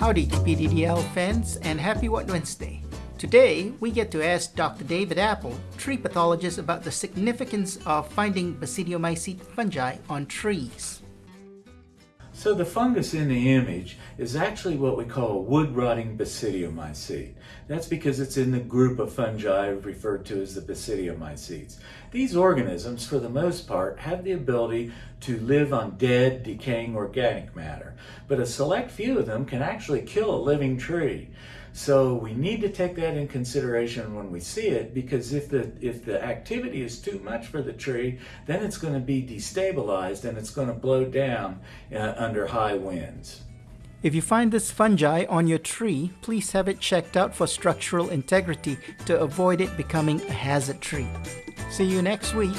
Howdy PDDL fans and happy What Wednesday. Today, we get to ask Dr. David Appel, tree pathologist about the significance of finding basidiomycete fungi on trees. So the fungus in the image is actually what we call a wood-rotting basidiomycete. That's because it's in the group of fungi referred to as the basidiomycetes. These organisms, for the most part, have the ability to live on dead, decaying organic matter, but a select few of them can actually kill a living tree. So we need to take that in consideration when we see it because if the, if the activity is too much for the tree, then it's going to be destabilized and it's going to blow down uh, under high winds. If you find this fungi on your tree, please have it checked out for structural integrity to avoid it becoming a hazard tree. See you next week.